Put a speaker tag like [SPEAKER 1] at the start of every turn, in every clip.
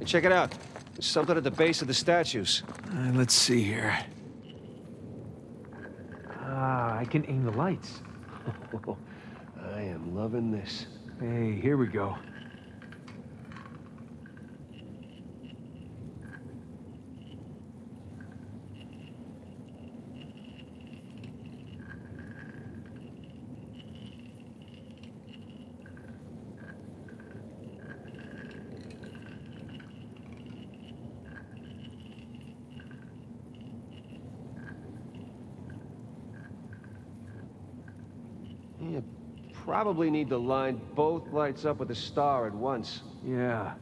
[SPEAKER 1] Hey, check it out. There's something at the base of the statues.
[SPEAKER 2] Uh, let's see here.
[SPEAKER 3] Ah, I can aim the lights.
[SPEAKER 1] I am loving this.
[SPEAKER 3] Hey, here we go.
[SPEAKER 1] You probably need to line both lights up with a star at once.
[SPEAKER 3] Yeah.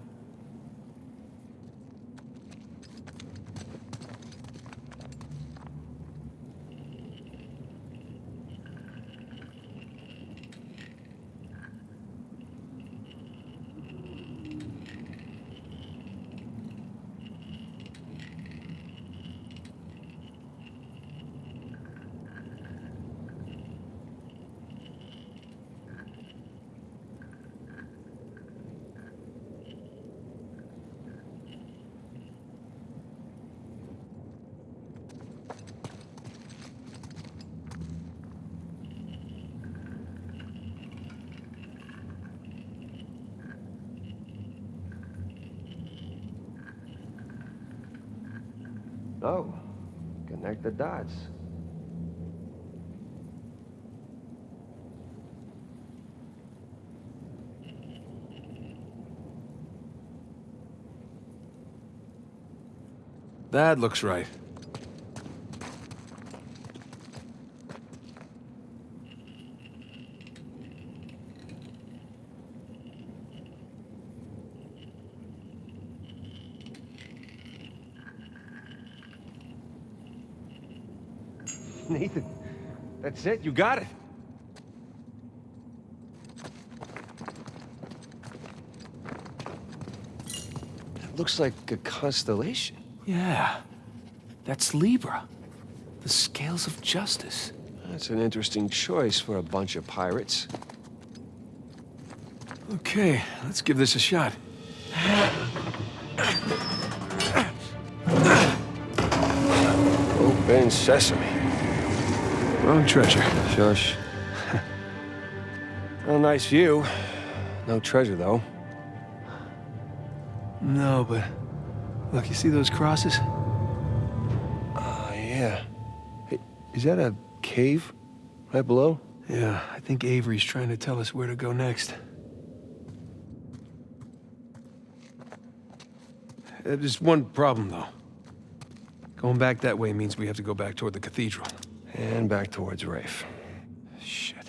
[SPEAKER 1] Oh, connect the dots.
[SPEAKER 2] That looks right.
[SPEAKER 1] Nathan, that's it. You got it. It looks like a constellation.
[SPEAKER 2] Yeah. That's Libra. The scales of justice.
[SPEAKER 1] That's an interesting choice for a bunch of pirates.
[SPEAKER 2] Okay, let's give this a shot.
[SPEAKER 1] Open sesame.
[SPEAKER 2] Wrong treasure.
[SPEAKER 1] Shush. well, nice view. No treasure, though.
[SPEAKER 2] No, but... Look, you see those crosses?
[SPEAKER 1] Oh, yeah. Hey, is that a cave right below?
[SPEAKER 2] Yeah, I think Avery's trying to tell us where to go next. Uh, There's one problem, though. Going back that way means we have to go back toward the cathedral.
[SPEAKER 1] And back towards Rafe.
[SPEAKER 2] Shit.